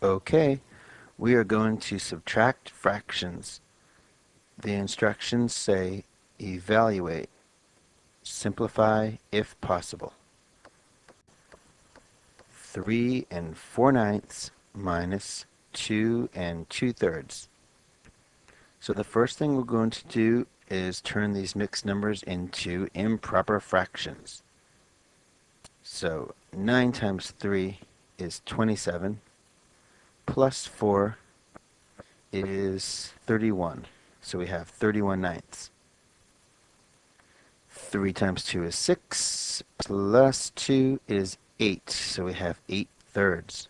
Okay, we are going to subtract fractions. The instructions say evaluate, simplify if possible. 3 and 4 ninths minus 2 and 2 thirds. So the first thing we're going to do is turn these mixed numbers into improper fractions. So 9 times 3 is 27 plus 4 is 31. So we have 31 ninths. 3 times 2 is 6, plus 2 is 8. So we have 8 thirds.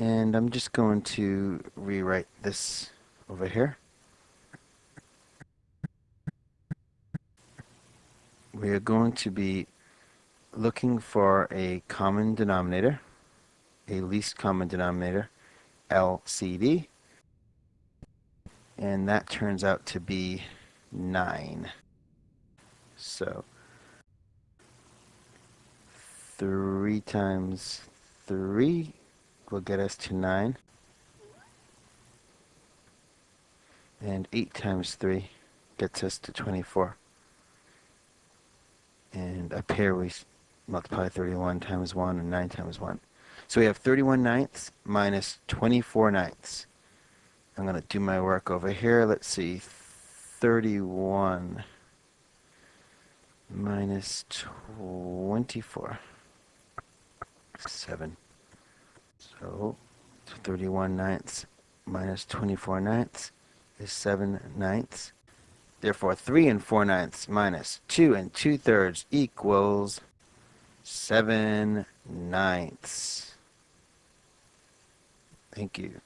And I'm just going to rewrite this over here. We are going to be looking for a common denominator a least common denominator, LCD, and that turns out to be 9. So 3 times 3 will get us to 9. And 8 times 3 gets us to 24. And up here we multiply 31 times 1 and 9 times 1. So we have 31 ninths minus 24 ninths. I'm going to do my work over here. Let's see. 31 minus 24. 7. So 31 ninths minus 24 ninths is 7 ninths. Therefore, 3 and 4 ninths minus 2 and 2 thirds equals 7 ninths. Thank you.